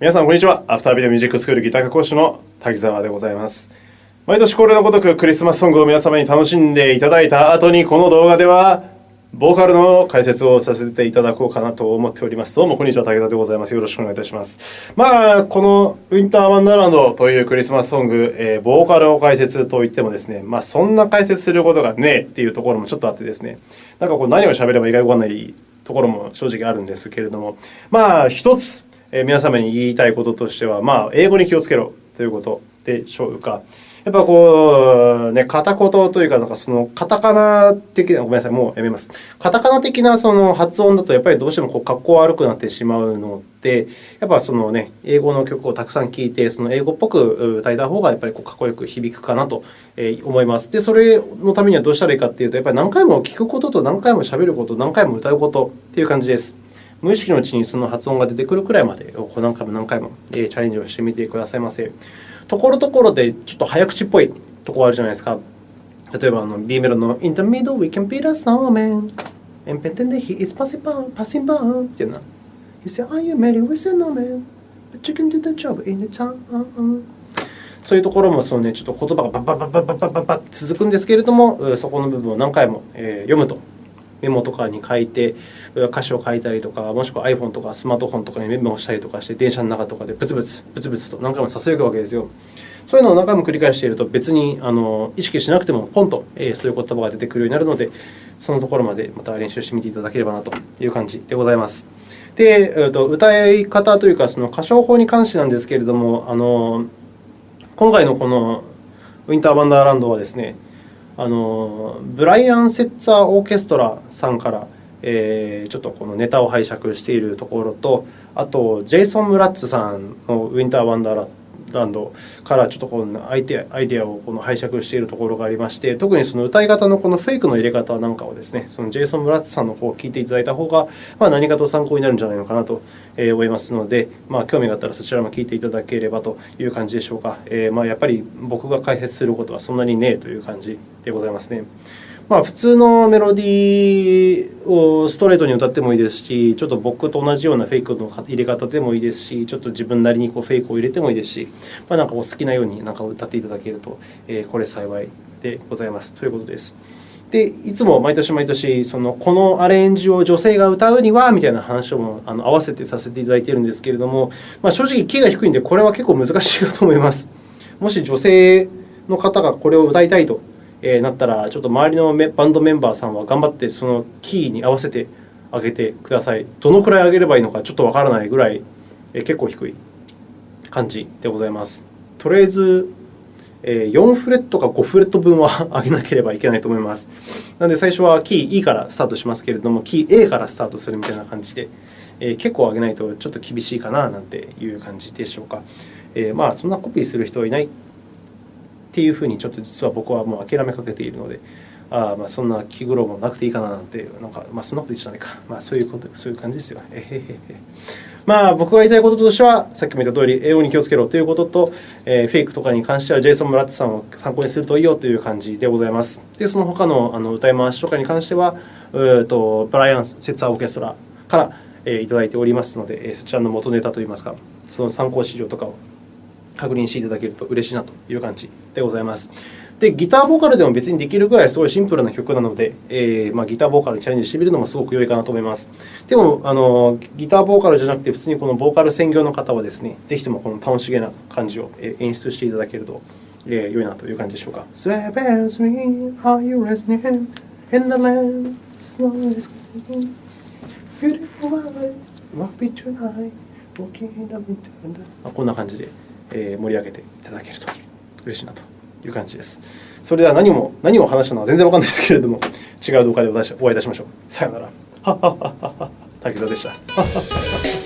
皆さん、こんにちは。アフタービデオミュージックスクールギター科講師の滝沢でございます。毎年恒例のごとくクリスマスソングを皆様に楽しんでいただいた後に、この動画では、ボーカルの解説をさせていただこうかなと思っております。どうも、こんにちは。武田でございます。よろしくお願いいたします。まあ、このウィンターワンダーランドというクリスマスソング、えー、ボーカルを解説といってもですね、まあ、そんな解説することがねえっていうところもちょっとあってですね、なんかこう何を喋ればいいかわかんないところも正直あるんですけれども、まあ、一つ、え皆様に言いたいこととしては、まあ、英語に気をつけろということでしょうか。やっぱこう、ね、片言というか、なんかそのカタカナ的な、ごめんなさい、もうやめます。カタカナ的なその発音だと、やっぱりどうしてもこう格好悪くなってしまうので、やっぱそのね、英語の曲をたくさん聴いて、その英語っぽく歌えた方が、やっぱりこうかっこよく響くかなと思います。で、それのためにはどうしたらいいかというと、やっぱり何回も聞くことと何回も喋ること、何回も歌うことっていう感じです。無意識のうちにその発音が出てくるくらいまでを何回も何回も、チャレンジをしてみてくださいませ。ところどころでちょっと早口っぽいとこあるじゃないですか。例えば B メロの「In the middle we can beat a snowman」「En pretende he is passing by」passing by っていうのは。He said, are you married with a snowman? But you can do the job in the town. そういうところもその、ね、ちょっと言葉がバッバッバッバッバッバッバッ続くんですけれども、そこの部分を何回も、読むとメモとかに書いて歌詞を書いたりとかもしくは iPhone とかスマートフォンとかにメモしたりとかして電車の中とかでブツブツブツブツと何回もささやくわけですよ。そういうのを何回も繰り返していると別にあの意識しなくてもポンと、えー、そういう言葉が出てくるようになるのでそのところまでまた練習してみていただければなという感じでございます。で、えー、と歌い方というかその歌唱法に関してなんですけれどもあの今回のこのウィンター・ワンダーランドはですねあのブライアン・セッツァー・オーケストラさんから、えー、ちょっとこのネタを拝借しているところとあとジェイソン・ムラッツさんの「ウィンター・ワンダーラット。ランド」からちょっとこのアイデアイデアをこの拝借しているところがありまして特にその歌い方のこのフェイクの入れ方なんかをですねそのジェイソン・ムラッツさんの方を聞いていただいた方が、まあ、何かと参考になるんじゃないのかなと思いますので、まあ、興味があったらそちらも聞いていただければという感じでしょうか、えー、まあやっぱり僕が解説することはそんなにねえという感じでございますね。まあ、普通のメロディーをストレートに歌ってもいいですし、ちょっと僕と同じようなフェイクの入れ方でもいいですし、ちょっと自分なりにこうフェイクを入れてもいいですし、まあ、なんかお好きなようになんか歌っていただけると、えー、これ幸いでございますということです。でいつも毎年毎年そのこのアレンジを女性が歌うにはみたいな話をもあの合わせてさせていただいているんですけれども、まあ、正直キーが低いんでこれは結構難しいかと思います。もし女性の方がこれを歌いたいとえなったらちょっと周りのバンドメンバーさんは頑張ってそのキーに合わせてあげてください。どのくらい上げればいいのかちょっとわからないぐらいえ結構低い感じでございます。とりあえずえ4フレットか5フレット分は上げなければいけないと思います。なので、最初はキー E からスタートしますけれども、キー A からスタートするみたいな感じで、えー、結構上げないとちょっと厳しいかななんていう感じでしょうか。えー、まあ、そんなコピーする人はいないっていうふうに、ちょっと実は僕はもう諦めかけているので、あまあそんな気苦労もなくていいかななんて、なんか、まあ、そんなこと言っちゃないか。まあ、そういうこと、そういう感じですよ。えへへへ。まあ、僕が言いたいこととしては、さっきも言った通り、英語に気をつけろということと、えー、フェイクとかに関しては、ジェイソン・ムラッツさんを参考にするといいよという感じでございます。で、その他のあの歌い回しとかに関しては、うとブライアン・セッツァー・オーケストラから、えー、いただいておりますので、そちらの元ネタといいますか、その参考資料とかを確認していただけると嬉しいなという感じでございます。で、ギターボーカルでも別にできるぐらいすごいシンプルな曲なので、えーまあ、ギターボーカルにチャレンジしてみるのもすごく良いかなと思います。でもあの、ギターボーカルじゃなくて、普通にこのボーカル専業の方はですね、ぜひともこの楽しげな感じを演出していただけると、えー、良いなという感じでしょうか。Swear bells ring, are you listening? In the land, snow is coming. Beautiful life, walk me tonight, walking in the winter. こんな感じで盛り上げていただけると嬉しいなと。いう感じです。それでは何も何を話したのは全然わかんないですけれども、違う動画でお会いいたしましょう。さようなら。滝沢でした。